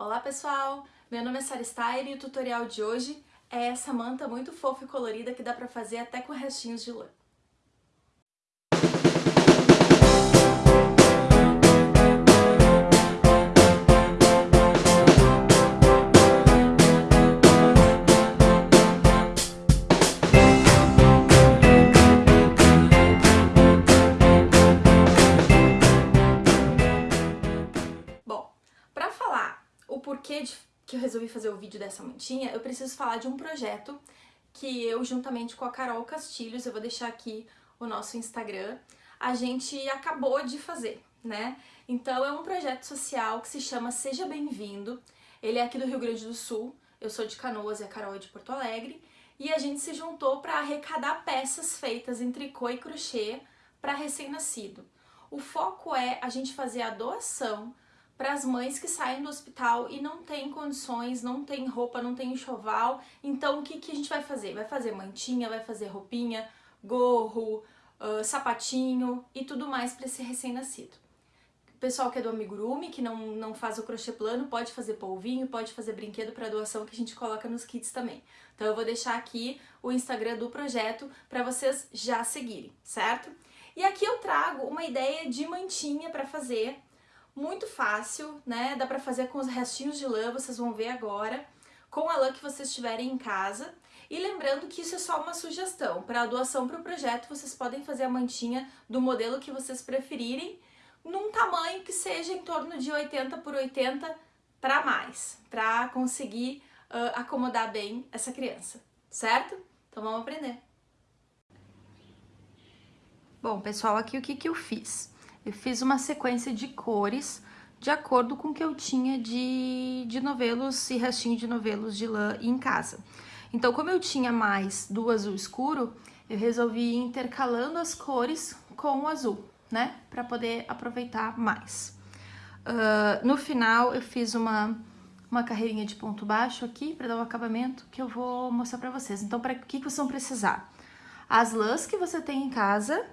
Olá pessoal, meu nome é Sara Steyer e o tutorial de hoje é essa manta muito fofa e colorida que dá pra fazer até com restinhos de lã. Porquê de, que eu resolvi fazer o vídeo dessa mantinha, eu preciso falar de um projeto que eu, juntamente com a Carol Castilhos, eu vou deixar aqui o nosso Instagram, a gente acabou de fazer, né? Então é um projeto social que se chama Seja Bem-vindo, ele é aqui do Rio Grande do Sul, eu sou de Canoas e a Carol é de Porto Alegre, e a gente se juntou para arrecadar peças feitas em tricô e crochê para recém-nascido. O foco é a gente fazer a doação para as mães que saem do hospital e não tem condições, não tem roupa, não tem enxoval. Então, o que, que a gente vai fazer? Vai fazer mantinha, vai fazer roupinha, gorro, uh, sapatinho e tudo mais para esse recém-nascido. Pessoal que é do amigurumi, que não, não faz o crochê plano, pode fazer polvinho, pode fazer brinquedo para doação que a gente coloca nos kits também. Então eu vou deixar aqui o Instagram do projeto para vocês já seguirem, certo? E aqui eu trago uma ideia de mantinha para fazer muito fácil, né? Dá pra fazer com os restinhos de lã, vocês vão ver agora, com a lã que vocês tiverem em casa. E lembrando que isso é só uma sugestão. Para a doação para o projeto, vocês podem fazer a mantinha do modelo que vocês preferirem, num tamanho que seja em torno de 80 por 80 para mais, para conseguir uh, acomodar bem essa criança, certo? Então vamos aprender. Bom, pessoal, aqui o que, que eu fiz? Eu fiz uma sequência de cores de acordo com o que eu tinha de, de novelos e restinho de novelos de lã em casa. Então, como eu tinha mais do azul escuro, eu resolvi ir intercalando as cores com o azul, né? Para poder aproveitar mais. Uh, no final, eu fiz uma, uma carreirinha de ponto baixo aqui para dar o um acabamento que eu vou mostrar para vocês. Então, para o que, que vocês vão precisar? As lãs que você tem em casa,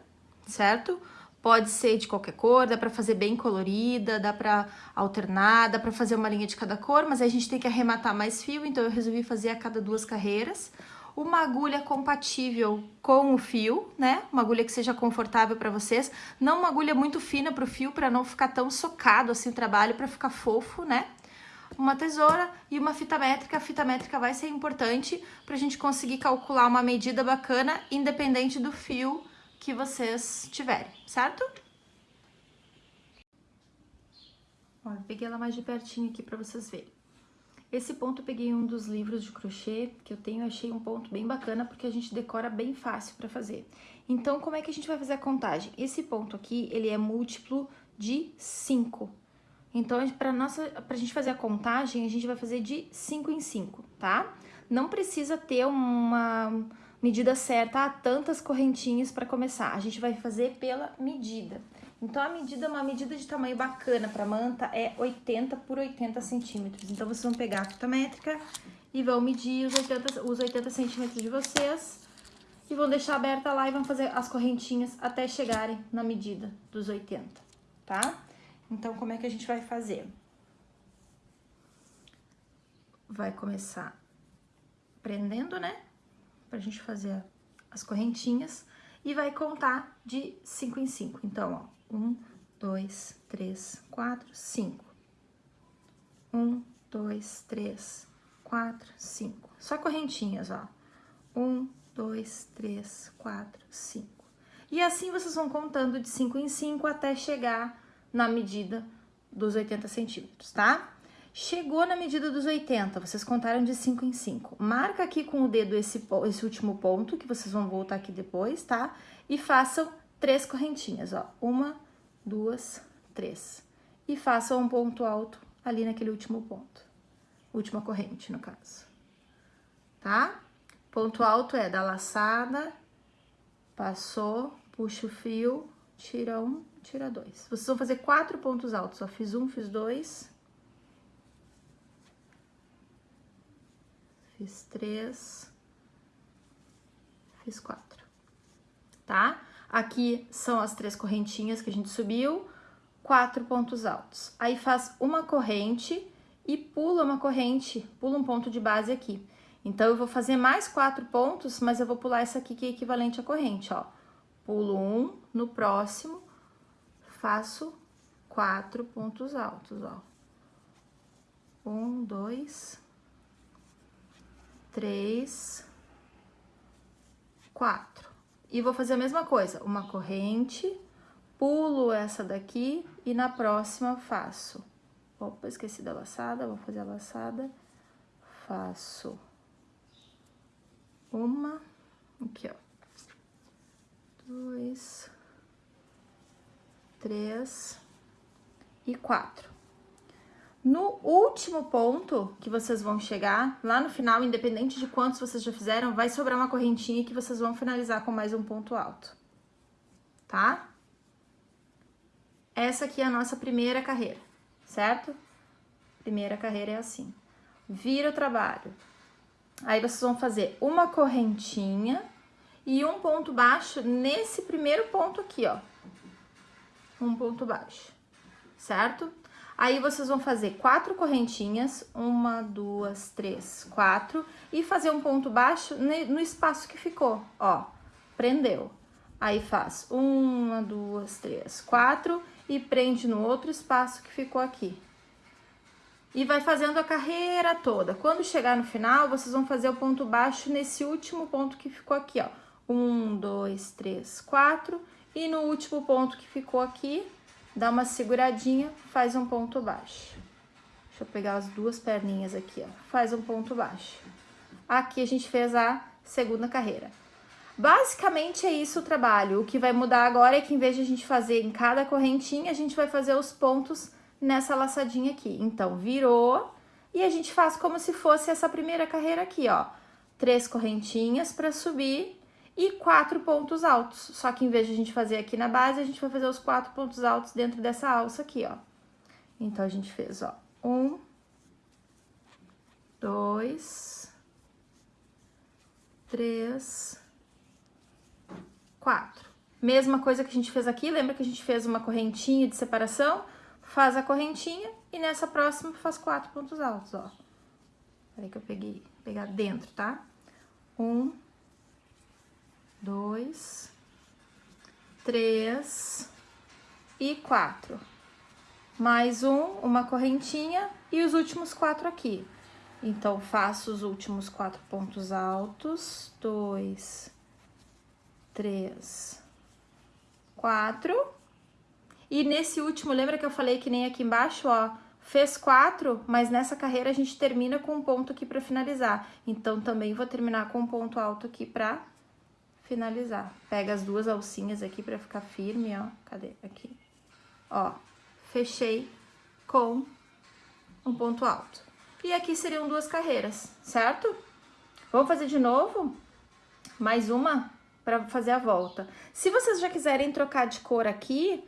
certo? Pode ser de qualquer cor, dá pra fazer bem colorida, dá pra alternar, dá pra fazer uma linha de cada cor, mas a gente tem que arrematar mais fio, então eu resolvi fazer a cada duas carreiras. Uma agulha compatível com o fio, né? Uma agulha que seja confortável para vocês. Não uma agulha muito fina pro fio, para não ficar tão socado assim o trabalho, para ficar fofo, né? Uma tesoura e uma fita métrica. A fita métrica vai ser importante para a gente conseguir calcular uma medida bacana, independente do fio que vocês tiverem, certo? Ó, peguei ela mais de pertinho aqui para vocês verem. Esse ponto eu peguei um dos livros de crochê que eu tenho, achei um ponto bem bacana porque a gente decora bem fácil para fazer. Então, como é que a gente vai fazer a contagem? Esse ponto aqui, ele é múltiplo de 5. Então, para nossa, pra gente fazer a contagem, a gente vai fazer de 5 em 5, tá? Não precisa ter uma medida certa, há tantas correntinhas para começar. A gente vai fazer pela medida. Então, a medida, uma medida de tamanho bacana para manta é 80 por 80 centímetros. Então, vocês vão pegar a fita métrica e vão medir os 80, os 80 centímetros de vocês e vão deixar aberta lá e vão fazer as correntinhas até chegarem na medida dos 80, tá? Então, como é que a gente vai fazer? Vai começar prendendo, né? Pra gente fazer as correntinhas e vai contar de 5 em 5. Então, ó, 1, 2, 3, 4, 5. 1, 2, 3, 4, 5. Só correntinhas, ó. 1, 2, 3, 4, 5. E assim vocês vão contando de 5 em 5 até chegar na medida dos 80 centímetros, tá? Chegou na medida dos 80, vocês contaram de 5 em 5. Marca aqui com o dedo esse, esse último ponto, que vocês vão voltar aqui depois, tá? E façam três correntinhas, ó. Uma, duas, três. E façam um ponto alto ali naquele último ponto. Última corrente, no caso. Tá? Ponto alto é da laçada, passou, puxa o fio, tira um, tira dois. Vocês vão fazer quatro pontos altos, ó. Fiz um, fiz dois fiz três, fiz quatro, tá? Aqui são as três correntinhas que a gente subiu, quatro pontos altos. Aí faz uma corrente e pula uma corrente, pula um ponto de base aqui. Então, eu vou fazer mais quatro pontos, mas eu vou pular essa aqui que é equivalente à corrente, ó. Pulo um, no próximo, faço quatro pontos altos, ó. Um, dois, três, quatro. E vou fazer a mesma coisa, uma corrente, pulo essa daqui e na próxima faço. Opa, esqueci da laçada, vou fazer a laçada. Faço uma, aqui, ó. Dois, três e quatro. No último ponto que vocês vão chegar, lá no final, independente de quantos vocês já fizeram, vai sobrar uma correntinha que vocês vão finalizar com mais um ponto alto, tá? Essa aqui é a nossa primeira carreira, certo? Primeira carreira é assim. Vira o trabalho. Aí vocês vão fazer uma correntinha e um ponto baixo nesse primeiro ponto aqui, ó. Um ponto baixo, certo? Aí vocês vão fazer quatro correntinhas, uma, duas, três, quatro, e fazer um ponto baixo no espaço que ficou, ó, prendeu. Aí faz uma, duas, três, quatro e prende no outro espaço que ficou aqui. E vai fazendo a carreira toda. Quando chegar no final, vocês vão fazer o ponto baixo nesse último ponto que ficou aqui, ó. Um, dois, três, quatro. E no último ponto que ficou aqui, dá uma seguradinha, faz um ponto baixo. Deixa eu pegar as duas perninhas aqui, ó. Faz um ponto baixo. Aqui a gente fez a segunda carreira. Basicamente é isso o trabalho. O que vai mudar agora é que em vez de a gente fazer em cada correntinha, a gente vai fazer os pontos nessa laçadinha aqui. Então, virou e a gente faz como se fosse essa primeira carreira aqui, ó. Três correntinhas para subir e quatro pontos altos. Só que em vez de a gente fazer aqui na base, a gente vai fazer os quatro pontos altos dentro dessa alça aqui, ó. Então, a gente fez, ó, um, dois, três, quatro. Mesma coisa que a gente fez aqui, lembra que a gente fez uma correntinha de separação? Faz a correntinha e nessa próxima faz quatro pontos altos, ó. Peraí que eu peguei, pegar dentro, tá? Um, dois, três e quatro. Mais um, uma correntinha e os últimos quatro aqui. Então, faço os últimos quatro pontos altos, dois, três, quatro. E nesse último, lembra que eu falei que nem aqui embaixo, ó, fez quatro, mas nessa carreira a gente termina com um ponto aqui pra finalizar. Então, também vou terminar com um ponto alto aqui pra finalizar. Pega as duas alcinhas aqui pra ficar firme, ó. Cadê? Aqui. Ó, fechei com um ponto alto. E aqui seriam duas carreiras, certo? Vamos fazer de novo? Mais uma para fazer a volta. Se vocês já quiserem trocar de cor aqui,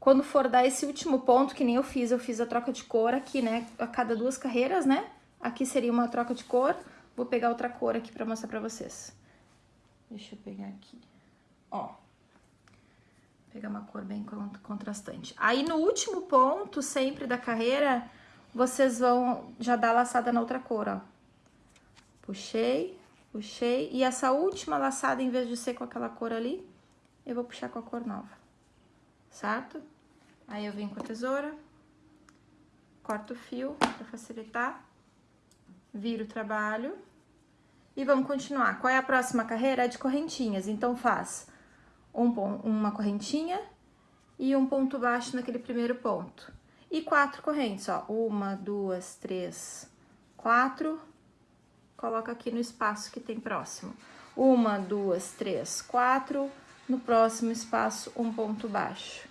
quando for dar esse último ponto, que nem eu fiz, eu fiz a troca de cor aqui, né? A cada duas carreiras, né? Aqui seria uma troca de cor. Vou pegar outra cor aqui para mostrar para vocês. Deixa eu pegar aqui. Ó. Pegar uma cor bem contrastante. Aí, no último ponto, sempre da carreira, vocês vão já dar laçada na outra cor, ó. Puxei, puxei. E essa última laçada, em vez de ser com aquela cor ali, eu vou puxar com a cor nova. Certo? Aí, eu venho com a tesoura, corto o fio pra facilitar, viro o trabalho e vamos continuar. Qual é a próxima carreira? É de correntinhas. Então, faz um, uma correntinha e um ponto baixo naquele primeiro ponto. E quatro correntes, ó. Uma, duas, três, quatro. Coloca aqui no espaço que tem próximo. Uma, duas, três, quatro. No próximo espaço, um ponto baixo.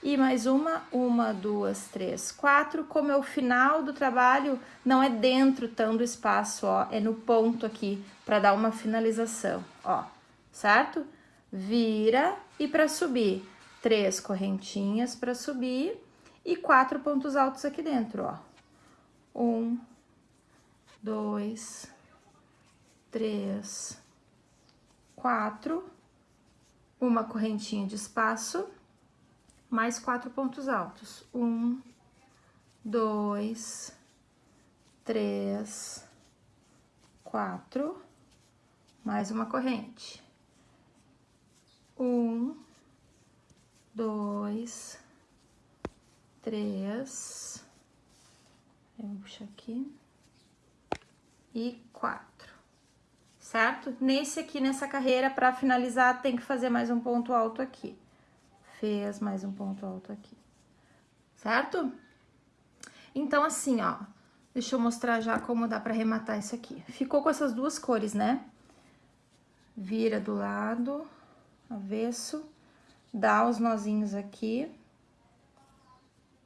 E mais uma, uma, duas, três, quatro. Como é o final do trabalho, não é dentro tão do espaço, ó, é no ponto aqui, para dar uma finalização, ó, certo? Vira e para subir, três correntinhas para subir e quatro pontos altos aqui dentro, ó. Um, dois, três, quatro, uma correntinha de espaço mais quatro pontos altos. Um, dois, três, quatro, mais uma corrente. Um, dois, três, eu vou puxar aqui, e quatro, certo? Nesse aqui, nessa carreira, para finalizar, tem que fazer mais um ponto alto aqui. Fez mais um ponto alto aqui, certo? Então, assim, ó, deixa eu mostrar já como dá pra arrematar isso aqui. Ficou com essas duas cores, né? Vira do lado, avesso, dá os nozinhos aqui,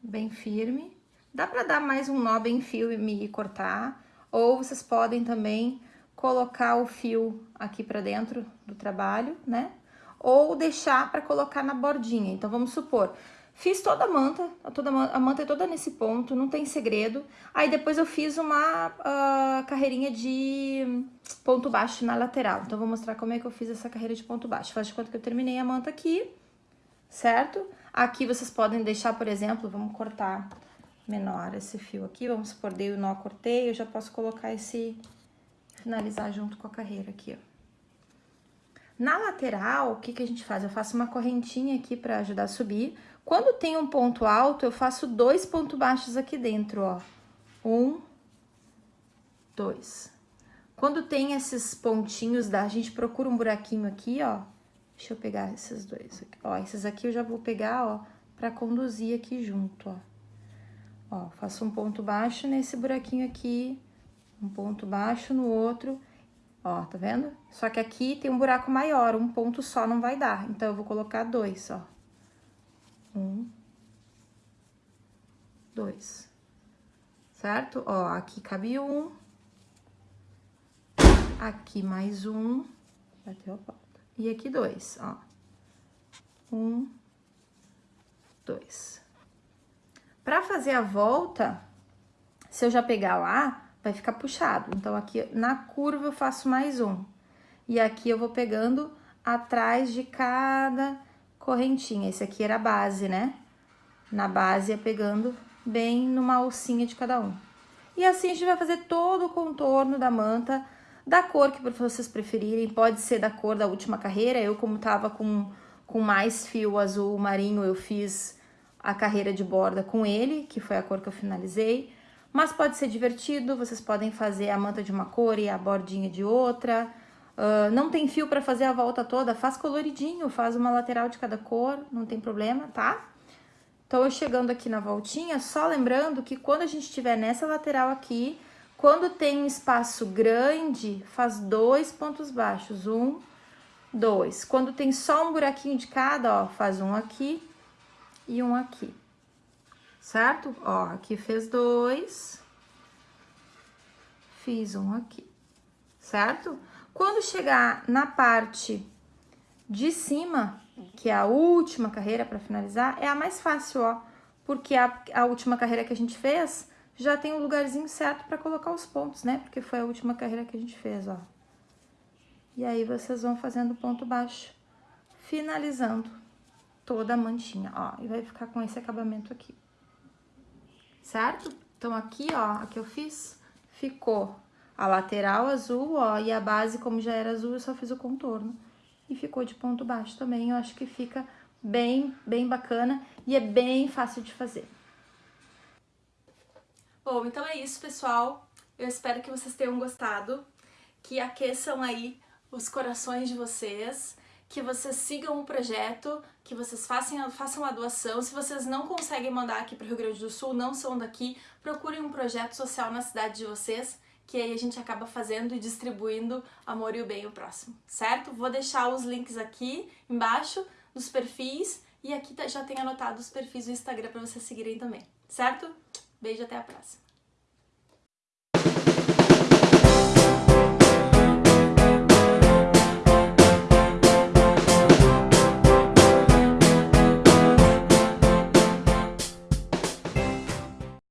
bem firme. Dá pra dar mais um nó bem firme e cortar, ou vocês podem também colocar o fio aqui pra dentro do trabalho, né? Ou deixar pra colocar na bordinha. Então, vamos supor, Fiz toda a manta, toda a manta é toda nesse ponto, não tem segredo. Aí depois eu fiz uma uh, carreirinha de ponto baixo na lateral. Então, vou mostrar como é que eu fiz essa carreira de ponto baixo. Faz de conta que eu terminei a manta aqui, certo? Aqui vocês podem deixar, por exemplo, vamos cortar menor esse fio aqui. Vamos supor, dei o nó, cortei, eu já posso colocar esse... Finalizar junto com a carreira aqui, ó. Na lateral, o que que a gente faz? Eu faço uma correntinha aqui pra ajudar a subir. Quando tem um ponto alto, eu faço dois pontos baixos aqui dentro, ó. Um, dois. Quando tem esses pontinhos, da, a gente procura um buraquinho aqui, ó. Deixa eu pegar esses dois aqui. Ó, esses aqui eu já vou pegar, ó, pra conduzir aqui junto, ó. Ó, faço um ponto baixo nesse buraquinho aqui, um ponto baixo no outro, ó, tá vendo? Só que aqui tem um buraco maior, um ponto só não vai dar, então eu vou colocar dois, ó. Um, dois, certo? Ó, aqui cabe um, aqui mais um, bateu a porta. E aqui dois, ó. Um, dois. Pra fazer a volta, se eu já pegar lá, vai ficar puxado. Então, aqui na curva eu faço mais um. E aqui eu vou pegando atrás de cada correntinha. Esse aqui era a base, né? Na base ia pegando bem numa alcinha de cada um. E assim a gente vai fazer todo o contorno da manta, da cor que vocês preferirem. Pode ser da cor da última carreira. Eu, como tava com, com mais fio azul marinho, eu fiz a carreira de borda com ele, que foi a cor que eu finalizei. Mas pode ser divertido, vocês podem fazer a manta de uma cor e a bordinha de outra. Uh, não tem fio para fazer a volta toda, faz coloridinho, faz uma lateral de cada cor, não tem problema, tá? Então, eu chegando aqui na voltinha, só lembrando que quando a gente estiver nessa lateral aqui, quando tem um espaço grande, faz dois pontos baixos, um, dois. Quando tem só um buraquinho de cada, ó, faz um aqui e um aqui, certo? Ó, aqui fez dois, fiz um aqui, certo? Quando chegar na parte de cima, que é a última carreira para finalizar, é a mais fácil, ó. Porque a, a última carreira que a gente fez já tem um lugarzinho certo para colocar os pontos, né? Porque foi a última carreira que a gente fez, ó. E aí, vocês vão fazendo ponto baixo, finalizando toda a mantinha, ó. E vai ficar com esse acabamento aqui. Certo? Então, aqui, ó, a que eu fiz, ficou a lateral azul, ó, e a base, como já era azul, eu só fiz o contorno. E ficou de ponto baixo também, eu acho que fica bem, bem bacana e é bem fácil de fazer. Bom, então é isso, pessoal. Eu espero que vocês tenham gostado, que aqueçam aí os corações de vocês, que vocês sigam o projeto, que vocês façam, façam a doação. Se vocês não conseguem mandar aqui para o Rio Grande do Sul, não são daqui, procurem um projeto social na cidade de vocês, que aí a gente acaba fazendo e distribuindo amor e o bem ao próximo, certo? Vou deixar os links aqui embaixo dos perfis e aqui tá, já tem anotado os perfis do Instagram para vocês seguirem também, certo? Beijo, até a próxima!